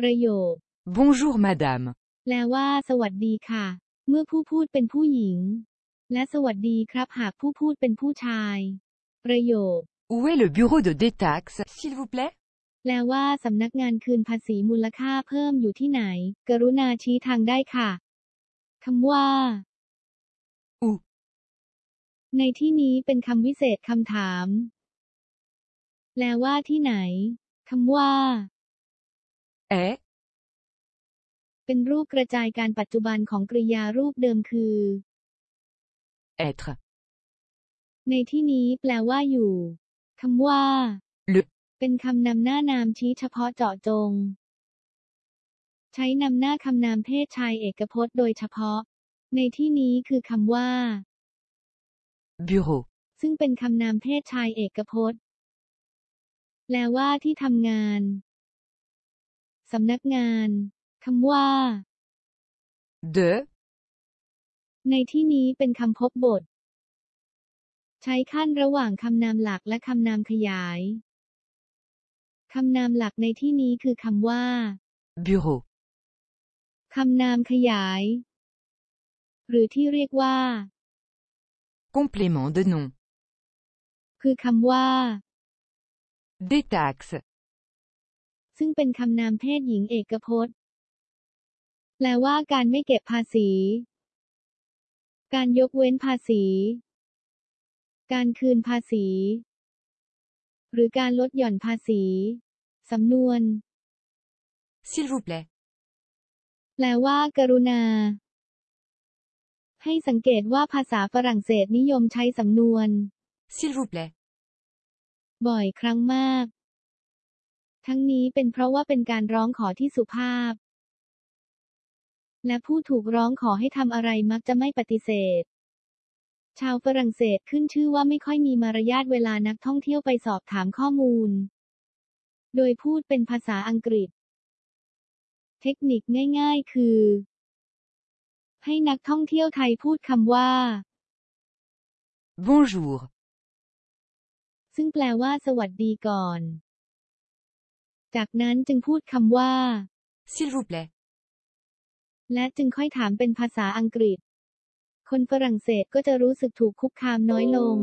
ประโยค Bonjour madame. แปลว่า สวัสดีค่ะ เมื่อผู้พูดเป็นผู้หญิง และสวัสดีครับหากผู้พูดเป็นผู้ชาย ประโยค Où est le bureau de détaxe, s'il vous plaît แปลว่า สำนักงานคืนภาษีมูลค่าเพิ่มอยู่ที่ไหน กรุณาชี้ทางได้ค่ะคำว่า Où ในที่นี้เป็นคำวิเศษคำถาม แปลว่าที่ไหนคำว่า est เป็นรูปกระจายการปัจจุบันของกริยารูปเดิมคือ être ในที่นี้แปลว่าอยู่คำว่า le เป็นคำนำหน้านามชี้เฉพาะเจาะจง ใช้นำหน้าคำนามเพศชายเอกพจน์โดยเฉพาะ ในที่นี้คือคำว่า bureau ซึ่งเป็นคำนามเพศชายเอกพจน์ แปลว่าที่ทำงาน สำนักงานคำว่า de ในที่นี้เป็นคำพบบท ใช้ขั้นระหว่างคำนามหลักและคำนามขยายคำนามหลักในที่นี้คือคำว่า bureau คำนามขยาย หรือที่เรียกว่า complément de nom คือคำว่า détaxe ซึ่งเป็นคำนามเพศหญิงเอกพจน์ แปลว่าการไม่เก็บภาษี การยกเว้นภาษี การคืนภาษี หรือการลดหย่อนภาษี สำนวน s'il vous plaît แปลว่า กรุณา ให้สังเกตว่าภาษาฝรั่งเศสนิยมใช้สำนวน s'il vous plaît บ่อยครั้งมาก ทั้งนี้เป็นเพราะว่าเป็นการร้องขอที่สุภาพ และผู้ถูกร้องขอให้ทำอะไรมักจะไม่ปฏิเสธ ชาวฝรั่งเศสขึ้นชื่อว่าไม่ค่อยมีมารยาทเวลานักท่องเที่ยวไปสอบถามข้อมูล โดยพูดเป็นภาษาอังกฤษ เทคนิคง่าย ๆ คือ ให้นักท่องเที่ยวไทยพูดคำว่า bonjour ซึ่งแปลว่าสวัสดีก่อน จากนั้นจึงพูดคำว่า s'il vous plaît และจึงค่อยถามเป็นภาษาอังกฤษ คนฝรั่งเศสก็จะรู้สึกถูกคุกคามน้อยลง